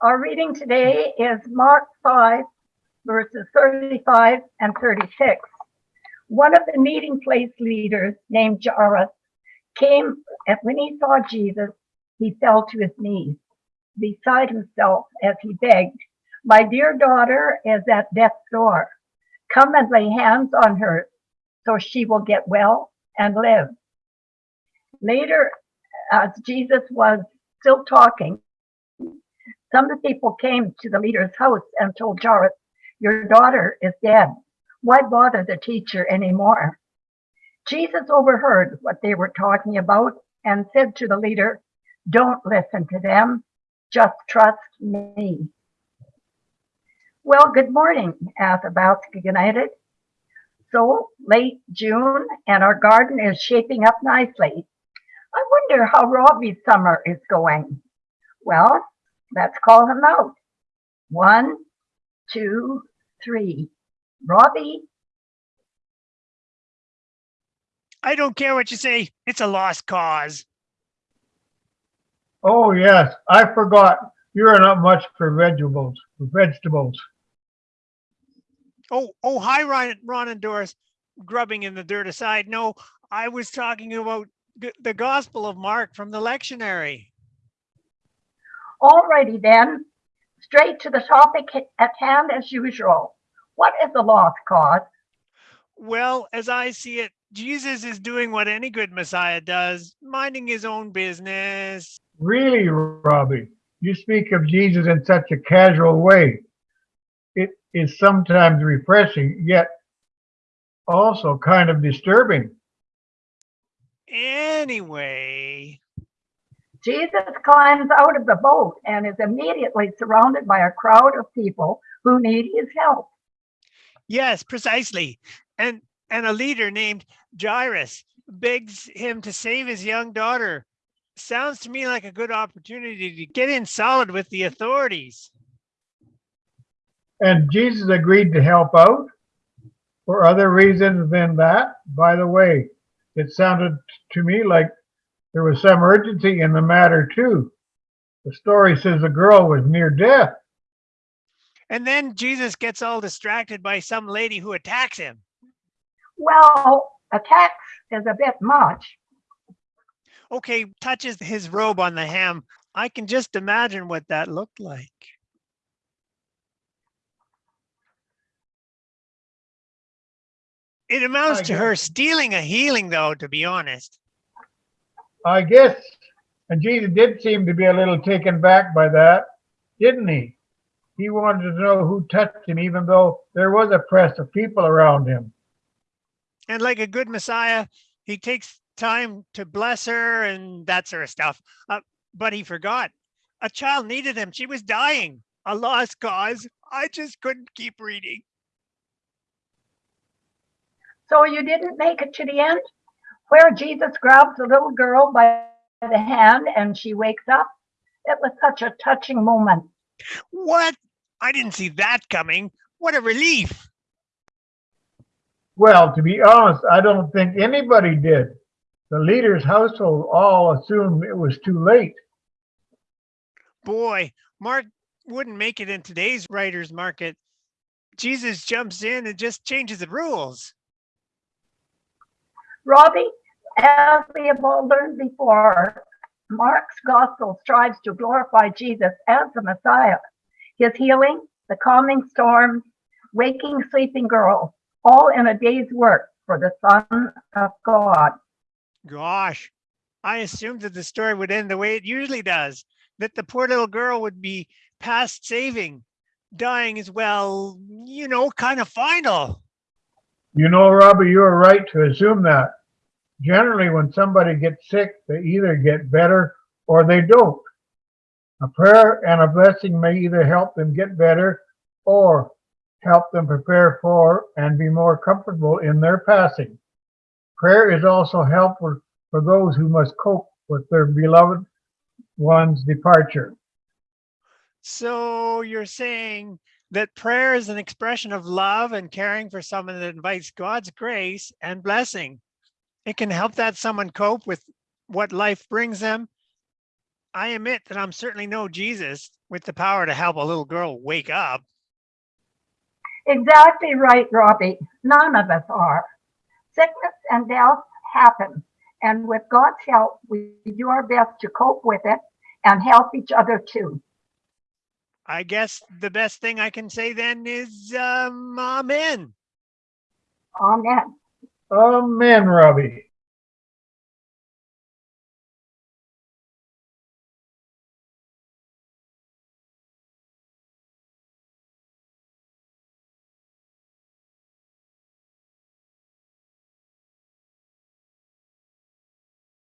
Our reading today is Mark 5, verses 35 and 36. One of the meeting place leaders named Jairus came, and when he saw Jesus, he fell to his knees beside himself as he begged, My dear daughter is at death's door. Come and lay hands on her so she will get well and live. Later, as Jesus was still talking, some of the people came to the leader's house and told Jairus, Your daughter is dead. Why bother the teacher anymore? Jesus overheard what they were talking about and said to the leader, Don't listen to them, just trust me. Well, good morning, Athabasca United. So late June, and our garden is shaping up nicely. I wonder how Robbie's summer is going. Well, let's call him out. One, two, three. Robbie, I don't care what you say. It's a lost cause. Oh, yes, I forgot. You're not much for vegetables, for vegetables. Oh, oh, hi, Ron, Ron and Doris, grubbing in the dirt aside. No, I was talking about the Gospel of Mark from the lectionary. Alrighty then. Straight to the topic at hand as usual. What is the lost cause? Well, as I see it, Jesus is doing what any good Messiah does, minding his own business. Really, Robbie, you speak of Jesus in such a casual way. It is sometimes refreshing, yet also kind of disturbing. Anyway, Jesus climbs out of the boat and is immediately surrounded by a crowd of people who need his help. yes, precisely. And and a leader named Jairus begs him to save his young daughter. Sounds to me like a good opportunity to get in solid with the authorities. And Jesus agreed to help out for other reasons than that. By the way, it sounded to me like there was some urgency in the matter, too. The story says the girl was near death. And then Jesus gets all distracted by some lady who attacks him. Well, attacks is a bit much. Okay, touches his robe on the hem. I can just imagine what that looked like. It amounts to her stealing a healing, though, to be honest. I guess, and Jesus did seem to be a little taken back by that, didn't he? He wanted to know who touched him, even though there was a press of people around him. And like a good Messiah, he takes time to bless her and that sort of stuff. Uh, but he forgot. A child needed him. She was dying. A lost cause. I just couldn't keep reading. So you didn't make it to the end where Jesus grabs the little girl by the hand and she wakes up. It was such a touching moment. What? I didn't see that coming. What a relief. Well, to be honest, I don't think anybody did. The leader's household all assumed it was too late. Boy, Mark wouldn't make it in today's writer's market. Jesus jumps in and just changes the rules. Robbie, as we have all learned before, Mark's gospel strives to glorify Jesus as the Messiah. His healing, the calming storms, waking sleeping girl, all in a day's work for the Son of God. Gosh, I assumed that the story would end the way it usually does, that the poor little girl would be past saving, dying as well, you know, kind of final. You know, Robbie, you're right to assume that. Generally, when somebody gets sick, they either get better or they don't. A prayer and a blessing may either help them get better or help them prepare for and be more comfortable in their passing. Prayer is also helpful for those who must cope with their beloved one's departure. So you're saying that prayer is an expression of love and caring for someone that invites God's grace and blessing. It can help that someone cope with what life brings them. I admit that I'm certainly no Jesus with the power to help a little girl wake up. Exactly right, Robbie. None of us are. Sickness and death happen, and with God's help, we do our best to cope with it and help each other too. I guess the best thing I can say then is, um, amen. Amen. Amen, Robbie.